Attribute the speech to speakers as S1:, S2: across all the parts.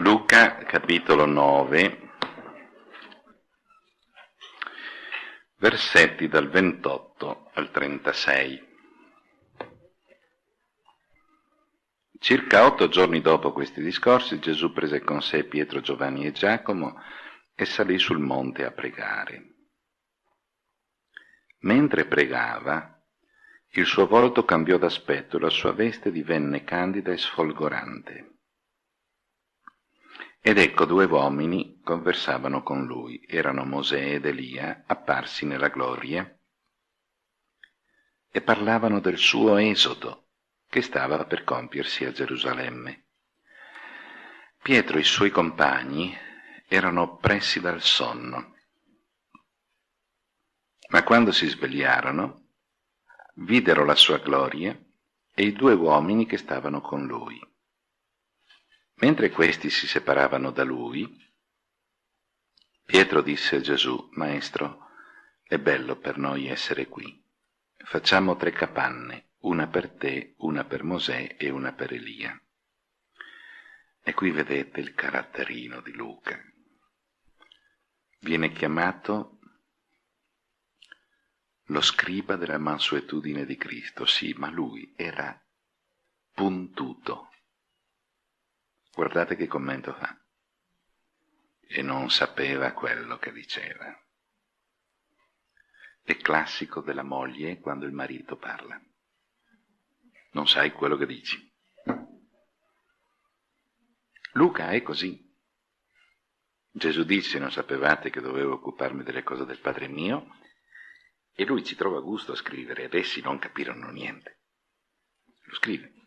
S1: Luca capitolo 9, versetti dal 28 al 36. Circa otto giorni dopo questi discorsi Gesù prese con sé Pietro, Giovanni e Giacomo e salì sul monte a pregare. Mentre pregava, il suo volto cambiò d'aspetto e la sua veste divenne candida e sfolgorante. Ed ecco due uomini conversavano con lui, erano Mosè ed Elia, apparsi nella gloria, e parlavano del suo esodo, che stava per compiersi a Gerusalemme. Pietro e i suoi compagni erano oppressi dal sonno, ma quando si svegliarono, videro la sua gloria e i due uomini che stavano con lui. Mentre questi si separavano da lui, Pietro disse a Gesù, Maestro, è bello per noi essere qui. Facciamo tre capanne, una per te, una per Mosè e una per Elia. E qui vedete il caratterino di Luca. Viene chiamato lo scriba della mansuetudine di Cristo, sì, ma lui era puntuto Guardate che commento fa. E non sapeva quello che diceva. È classico della moglie quando il marito parla. Non sai quello che dici. Luca è così. Gesù disse, non sapevate che dovevo occuparmi delle cose del Padre mio? E lui ci trova gusto a scrivere, ed essi non capirono niente. Lo scrive.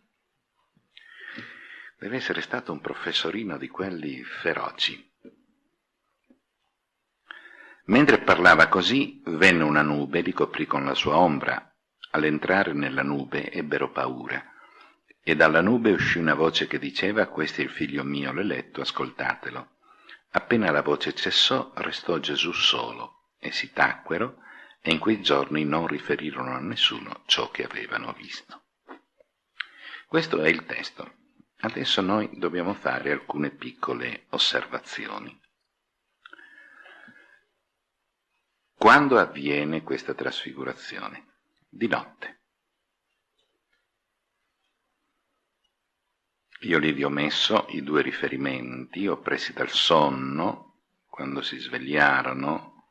S1: Deve essere stato un professorino di quelli feroci. Mentre parlava così, venne una nube e li coprì con la sua ombra. All'entrare nella nube ebbero paura. E dalla nube uscì una voce che diceva, questo è il figlio mio l'eletto, ascoltatelo. Appena la voce cessò, restò Gesù solo, e si tacquero, e in quei giorni non riferirono a nessuno ciò che avevano visto. Questo è il testo. Adesso noi dobbiamo fare alcune piccole osservazioni. Quando avviene questa trasfigurazione? Di notte. Io lì vi ho messo i due riferimenti oppressi dal sonno, quando si svegliarono,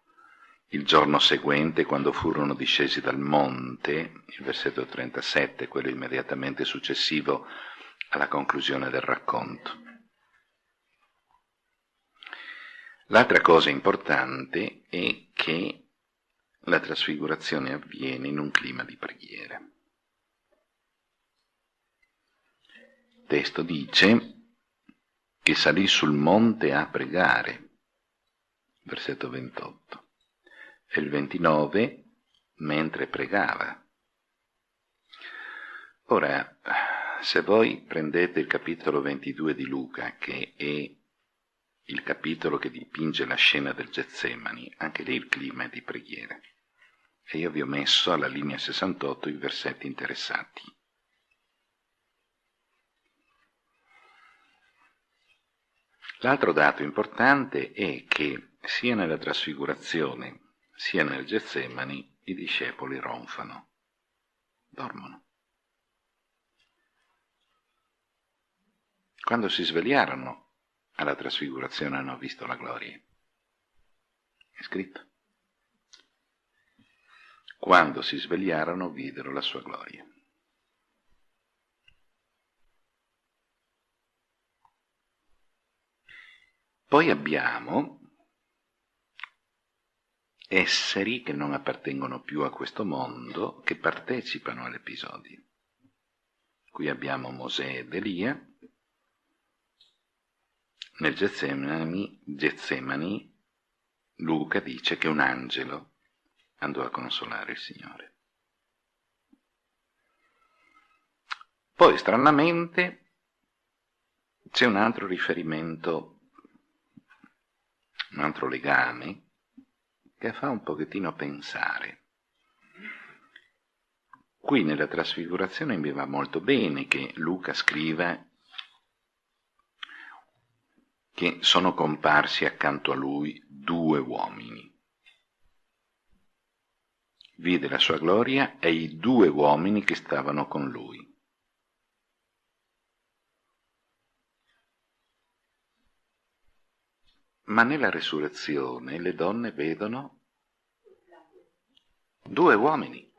S1: il giorno seguente quando furono discesi dal monte, il versetto 37, quello immediatamente successivo alla conclusione del racconto. L'altra cosa importante è che la trasfigurazione avviene in un clima di preghiera. Il testo dice che salì sul monte a pregare, versetto 28, e il 29 mentre pregava. Ora, se voi prendete il capitolo 22 di Luca, che è il capitolo che dipinge la scena del Getsemani, anche lì il clima è di preghiera. E io vi ho messo alla linea 68 i versetti interessati. L'altro dato importante è che sia nella trasfigurazione sia nel Getsemani i discepoli ronfano, dormono. Quando si svegliarono alla trasfigurazione hanno visto la gloria. È scritto. Quando si svegliarono videro la sua gloria. Poi abbiamo esseri che non appartengono più a questo mondo, che partecipano all'episodio. Qui abbiamo Mosè ed Elia, nel Getsemani, Luca dice che un angelo andò a consolare il Signore. Poi, stranamente, c'è un altro riferimento, un altro legame, che fa un pochettino pensare. Qui nella trasfigurazione mi va molto bene che Luca scriva che sono comparsi accanto a lui due uomini. Vide la sua gloria e i due uomini che stavano con lui. Ma nella resurrezione le donne vedono due uomini.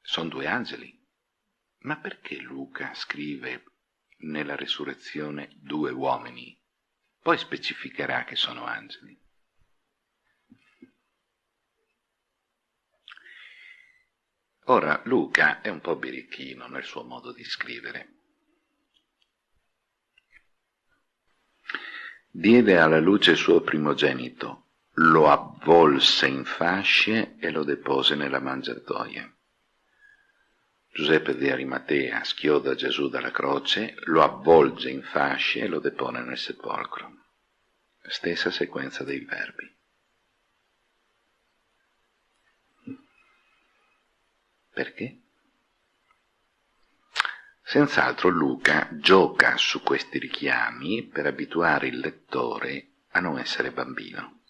S1: Sono due angeli. Ma perché Luca scrive nella resurrezione due uomini? Poi specificherà che sono angeli. Ora, Luca è un po' birichino nel suo modo di scrivere. Diede alla luce il suo primogenito, lo avvolse in fasce e lo depose nella mangiatoia. Giuseppe di Arimatea schioda Gesù dalla croce, lo avvolge in fasce e lo depone nel sepolcro. Stessa sequenza dei verbi. Perché? Senz'altro Luca gioca su questi richiami per abituare il lettore a non essere bambino,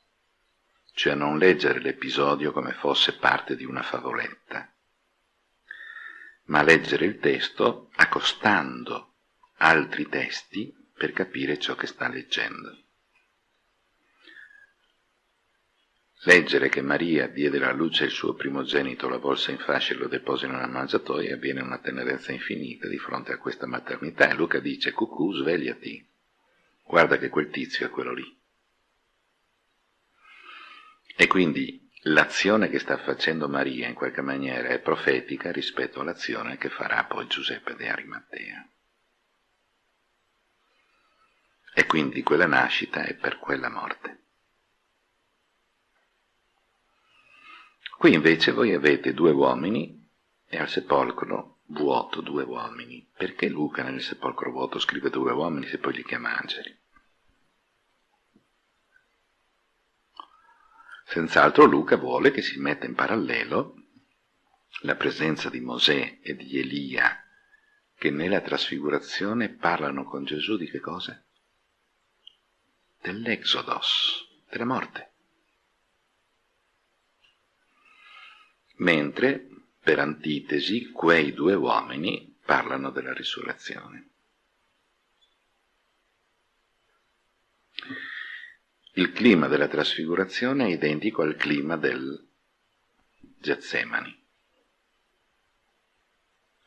S1: cioè a non leggere l'episodio come fosse parte di una favoletta, ma leggere il testo accostando altri testi per capire ciò che sta leggendo. Leggere che Maria diede alla luce il suo primogenito, la volse in fascia e lo deposò in una mangiatoia avviene una tenerezza infinita di fronte a questa maternità. E Luca dice, cucù, svegliati, guarda che quel tizio è quello lì. E quindi l'azione che sta facendo Maria in qualche maniera è profetica rispetto all'azione che farà poi Giuseppe di Arimatea. E quindi quella nascita è per quella morte. Qui invece voi avete due uomini e al sepolcro vuoto due uomini. Perché Luca nel sepolcro vuoto scrive due uomini se poi li chiama angeli? Senz'altro Luca vuole che si metta in parallelo la presenza di Mosè e di Elia che nella trasfigurazione parlano con Gesù di che cosa? Dell'Exodos, della morte. Mentre, per antitesi, quei due uomini parlano della risurrezione. Il clima della trasfigurazione è identico al clima del Getsemani.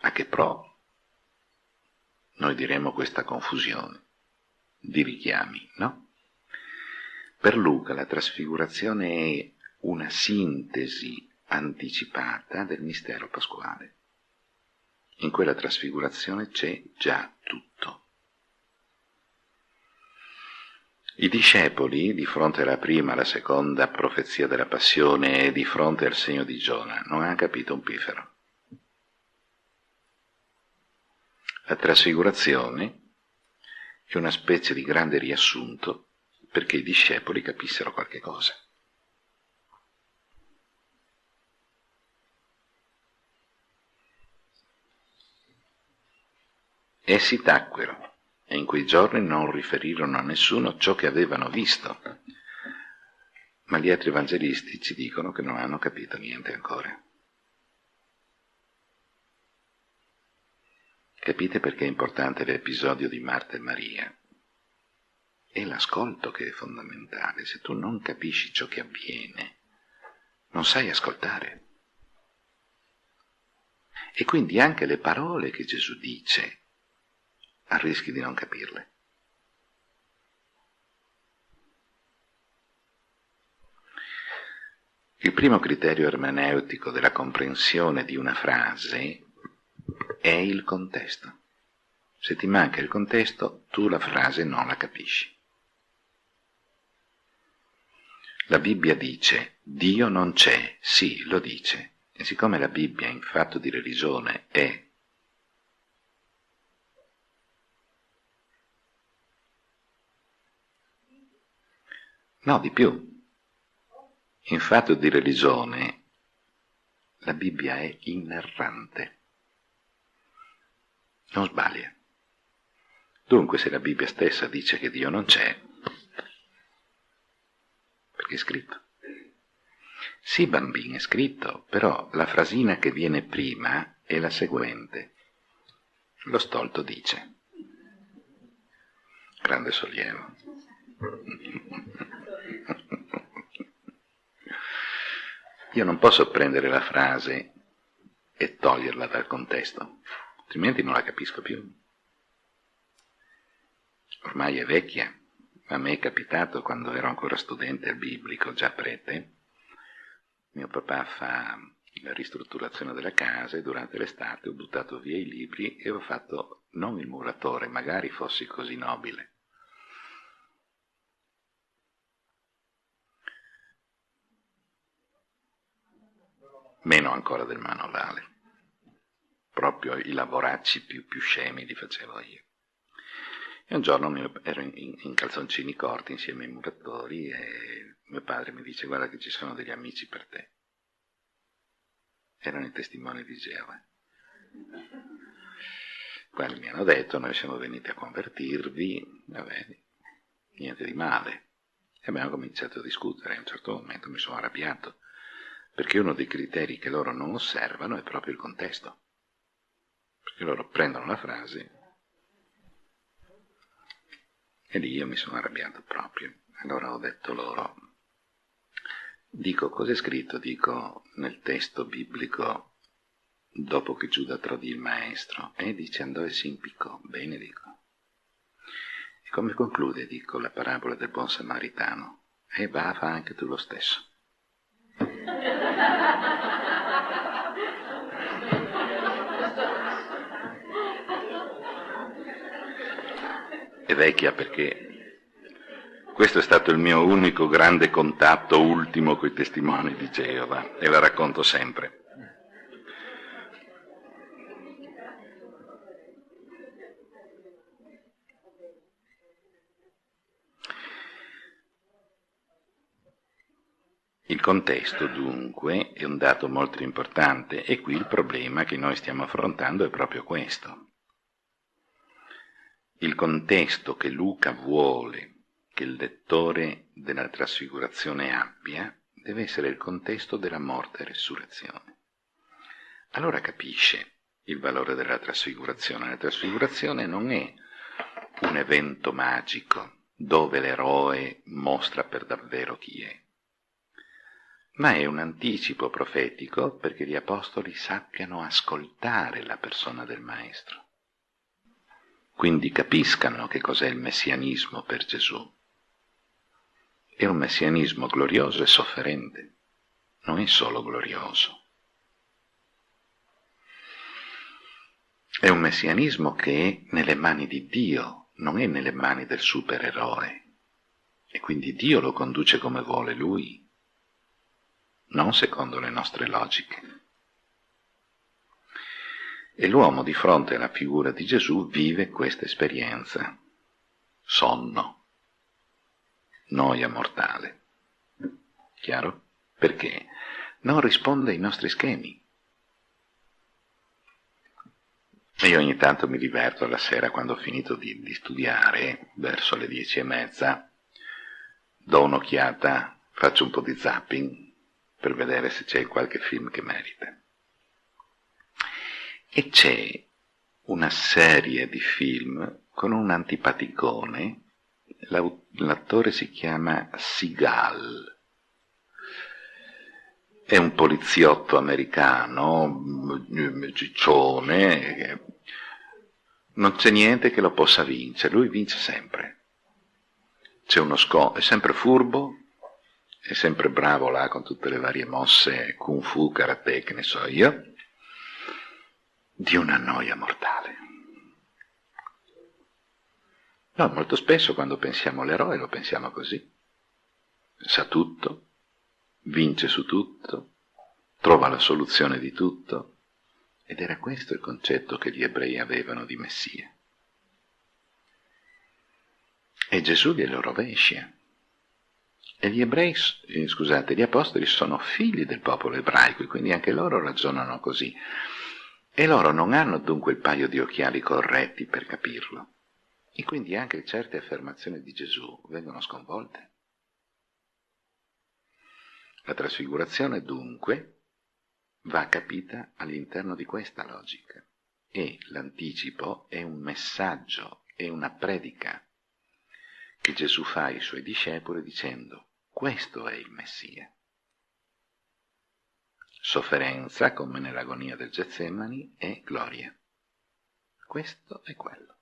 S1: A che pro? Noi diremo questa confusione di richiami, no? Per Luca la trasfigurazione è una sintesi anticipata del mistero pasquale. In quella trasfigurazione c'è già tutto. I discepoli, di fronte alla prima, alla seconda profezia della passione e di fronte al segno di Giona, non hanno capito un pifero. La trasfigurazione è una specie di grande riassunto perché i discepoli capissero qualche cosa. Essi tacquero e in quei giorni non riferirono a nessuno ciò che avevano visto. Ma gli altri evangelisti ci dicono che non hanno capito niente ancora. Capite perché è importante l'episodio di Marta e Maria? È l'ascolto che è fondamentale. Se tu non capisci ciò che avviene, non sai ascoltare. E quindi anche le parole che Gesù dice rischi di non capirle. Il primo criterio ermeneutico della comprensione di una frase è il contesto. Se ti manca il contesto, tu la frase non la capisci. La Bibbia dice Dio non c'è, sì, lo dice, e siccome la Bibbia in fatto di religione è No, di più. In fatto di religione la Bibbia è inerrante. Non sbaglia. Dunque se la Bibbia stessa dice che Dio non c'è, perché è scritto. Sì, bambino, è scritto, però la frasina che viene prima è la seguente. Lo stolto dice. Grande sollievo. Io non posso prendere la frase e toglierla dal contesto, altrimenti non la capisco più. Ormai è vecchia, a me è capitato quando ero ancora studente al biblico, già prete, mio papà fa la ristrutturazione della casa e durante l'estate ho buttato via i libri e ho fatto non il muratore, magari fossi così nobile. Meno ancora del manovale. Proprio i lavoracci più, più scemi li facevo io. E un giorno ero in, in, calzoncini corti insieme ai muratori e mio padre mi dice guarda che ci sono degli amici per te. Erano i testimoni di Geova. Quelli mi hanno detto noi siamo venuti a convertirvi, vabbè, niente di male. E abbiamo cominciato a discutere, a un certo momento mi sono arrabbiato, perché uno dei criteri che loro non osservano è proprio il contesto. Perché loro prendono la frase e lì io mi sono arrabbiato proprio. Allora ho detto loro, dico cos'è scritto? Dico nel testo biblico, dopo che Giuda tradì il maestro, e dice andò e si impiccò. Bene, dico. E come conclude, dico, la parabola del buon samaritano? E va, fa anche tu lo stesso. È vecchia perché questo è stato il mio unico grande contatto ultimo con i testimoni di Geova e la racconto sempre. Il contesto dunque è un dato molto importante e qui il problema che noi stiamo affrontando è proprio questo il contesto che Luca vuole che il lettore della trasfigurazione abbia deve essere il contesto della morte e resurrezione. Allora capisce il valore della trasfigurazione. La trasfigurazione non è un evento magico dove l'eroe mostra per davvero chi è, ma è un anticipo profetico perché gli apostoli sappiano ascoltare la persona del Maestro quindi capiscano che cos'è il messianismo per Gesù. È un messianismo glorioso e sofferente, non è solo glorioso. È un messianismo che è nelle mani di Dio, non è nelle mani del supereroe. E quindi Dio lo conduce come vuole Lui, non secondo le nostre logiche. E l'uomo di fronte alla figura di Gesù vive questa esperienza. Sonno. Noia mortale. Chiaro? Perché non risponde ai nostri schemi. Io ogni tanto mi diverto alla sera quando ho finito di, di studiare, verso le dieci e mezza, do un'occhiata, faccio un po' di zapping per vedere se c'è qualche film che merita. E c'è una serie di film con un antipaticone, l'attore si chiama Seagal, è un poliziotto americano, ciccione, non c'è niente che lo possa vincere, lui vince sempre. C'è uno scopo, è sempre furbo, è sempre bravo là con tutte le varie mosse, kung fu, karate, che ne so io, di una noia mortale. No, molto spesso quando pensiamo all'eroe lo pensiamo così. Sa tutto, vince su tutto, trova la soluzione di tutto. Ed era questo il concetto che gli ebrei avevano di Messia. E Gesù glielo rovescia. E gli ebrei, eh, scusate, gli apostoli sono figli del popolo ebraico e quindi anche loro ragionano così. E loro non hanno dunque il paio di occhiali corretti per capirlo. E quindi anche certe affermazioni di Gesù vengono sconvolte. La trasfigurazione dunque va capita all'interno di questa logica e l'anticipo è un messaggio, è una predica che Gesù fa ai suoi discepoli dicendo questo è il Messia. Sofferenza, come nell'agonia del Getsemani, e gloria. Questo è quello.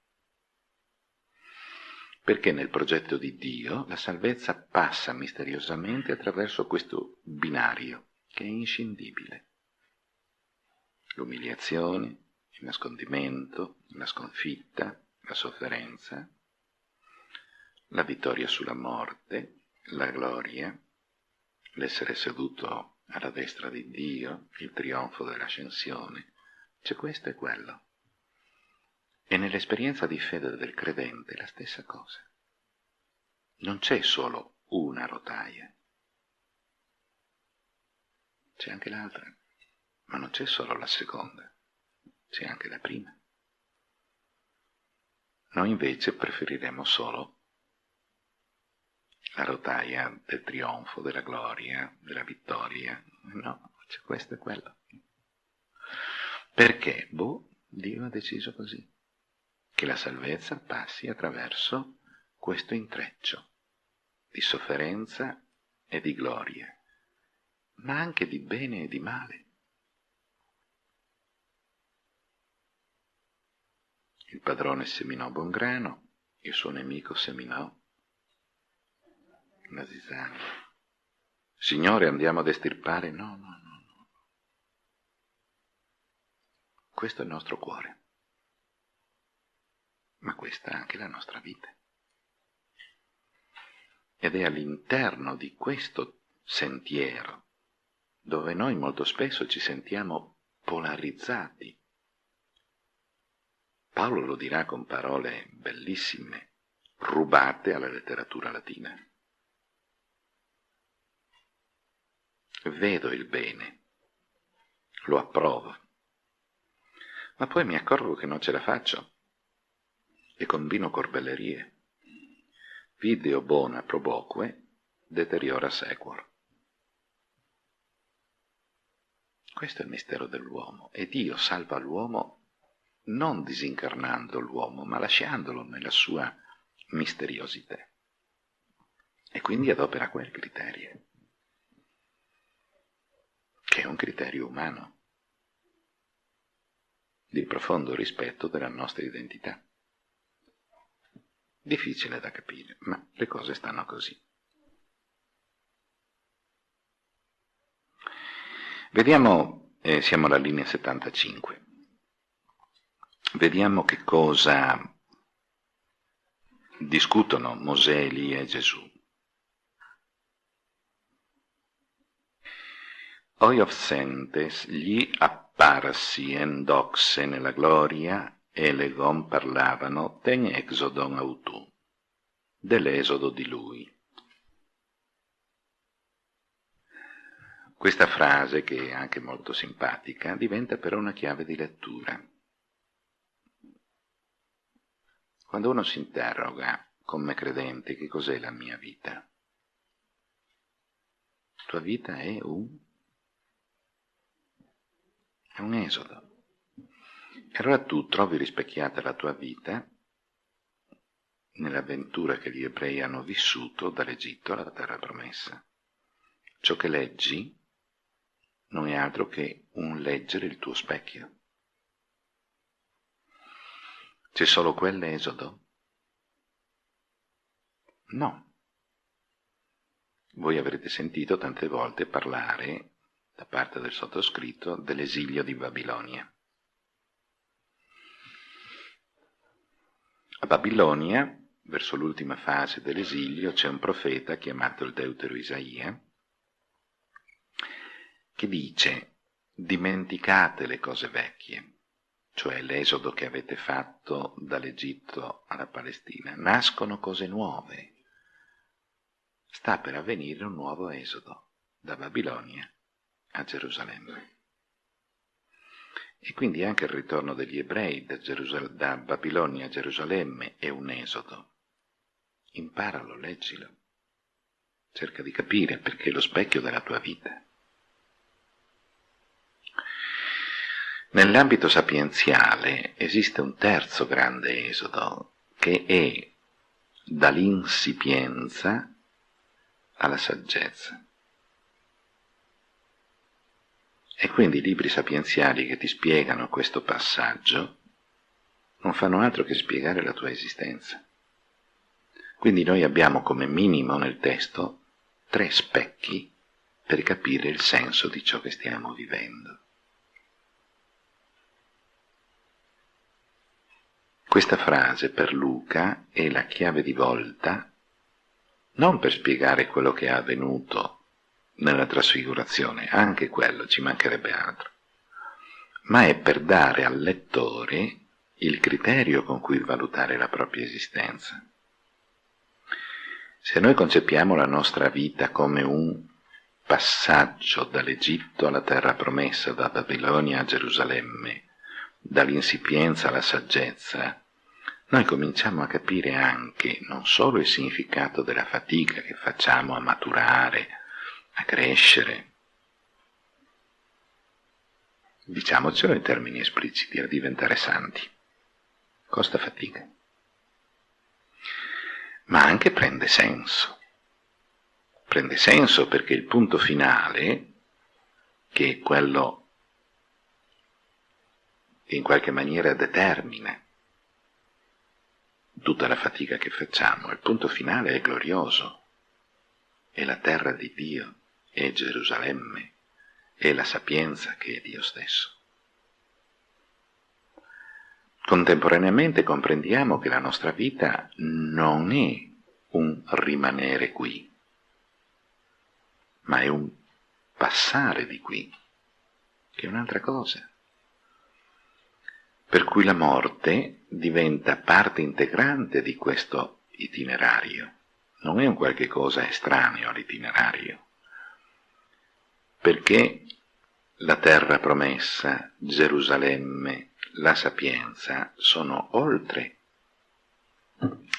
S1: Perché nel progetto di Dio la salvezza passa misteriosamente attraverso questo binario che è inscindibile. L'umiliazione, il nascondimento, la sconfitta, la sofferenza, la vittoria sulla morte, la gloria, l'essere seduto alla destra di Dio, il trionfo dell'ascensione, c'è questo e quello. E nell'esperienza di fede del credente la stessa cosa. Non c'è solo una rotaia, c'è anche l'altra, ma non c'è solo la seconda, c'è anche la prima. Noi invece preferiremo solo la rotaia del trionfo, della gloria, della vittoria. No, c'è questo e quello. Perché? Boh, Dio ha deciso così, che la salvezza passi attraverso questo intreccio di sofferenza e di gloria, ma anche di bene e di male. Il padrone seminò buon grano, il suo nemico seminò la zizzania. Signore, andiamo ad estirpare? No, no, no, no. Questo è il nostro cuore, ma questa è anche la nostra vita. Ed è all'interno di questo sentiero dove noi molto spesso ci sentiamo polarizzati. Paolo lo dirà con parole bellissime, rubate alla letteratura latina. Vedo il bene, lo approvo, ma poi mi accorgo che non ce la faccio e combino corbellerie. Video bona proboque, deteriora sequor. Questo è il mistero dell'uomo e Dio salva l'uomo non disincarnando l'uomo, ma lasciandolo nella sua misteriosità. E quindi adopera quel criterio che è un criterio umano di profondo rispetto della nostra identità. Difficile da capire, ma le cose stanno così. Vediamo, eh, siamo alla linea 75, vediamo che cosa discutono Mosè, Elia e Gesù. Oiofsentes gli apparsi en doxe nella gloria e legom parlavano ten exodon autu, dell'esodo di lui. Questa frase, che è anche molto simpatica, diventa però una chiave di lettura. Quando uno si interroga, come credente, che cos'è la mia vita? La tua vita è un è un esodo. E allora tu trovi rispecchiata la tua vita nell'avventura che gli ebrei hanno vissuto dall'Egitto alla terra promessa. Ciò che leggi non è altro che un leggere il tuo specchio. C'è solo quell'esodo? No. Voi avrete sentito tante volte parlare da parte del sottoscritto dell'esilio di Babilonia. A Babilonia, verso l'ultima fase dell'esilio, c'è un profeta chiamato il Deutero Isaia che dice dimenticate le cose vecchie, cioè l'esodo che avete fatto dall'Egitto alla Palestina, nascono cose nuove. Sta per avvenire un nuovo esodo da Babilonia a Gerusalemme. E quindi anche il ritorno degli ebrei da, da Babilonia a Gerusalemme è un esodo. Imparalo, leggilo. Cerca di capire perché è lo specchio della tua vita. Nell'ambito sapienziale esiste un terzo grande esodo che è dall'insipienza alla saggezza. E quindi i libri sapienziali che ti spiegano questo passaggio non fanno altro che spiegare la tua esistenza. Quindi noi abbiamo come minimo nel testo tre specchi per capire il senso di ciò che stiamo vivendo. Questa frase per Luca è la chiave di volta non per spiegare quello che è avvenuto nella trasfigurazione, anche quello ci mancherebbe altro, ma è per dare al lettore il criterio con cui valutare la propria esistenza. Se noi concepiamo la nostra vita come un passaggio dall'Egitto alla terra promessa, da Babilonia a Gerusalemme, dall'insipienza alla saggezza, noi cominciamo a capire anche non solo il significato della fatica che facciamo a maturare, a crescere, diciamocelo in termini espliciti, a diventare santi. Costa fatica. Ma anche prende senso. Prende senso perché il punto finale, che è quello che in qualche maniera determina tutta la fatica che facciamo, il punto finale è glorioso, è la terra di Dio è Gerusalemme, è la sapienza che è Dio stesso. Contemporaneamente comprendiamo che la nostra vita non è un rimanere qui, ma è un passare di qui, che è un'altra cosa. Per cui la morte diventa parte integrante di questo itinerario, non è un qualche cosa estraneo all'itinerario perché la terra promessa, Gerusalemme, la sapienza sono oltre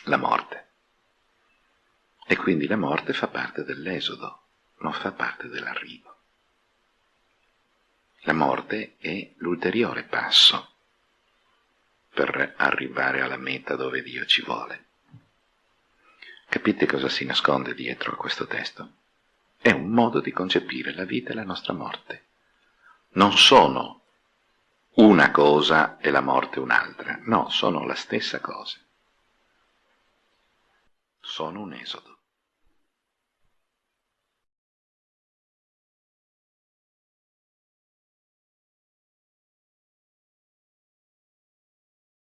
S1: la morte. E quindi la morte fa parte dell'esodo, non fa parte dell'arrivo. La morte è l'ulteriore passo per arrivare alla meta dove Dio ci vuole. Capite cosa si nasconde dietro a questo testo? È un modo di concepire la vita e la nostra morte. Non sono una cosa e la morte un'altra, no, sono la stessa cosa. Sono un esodo.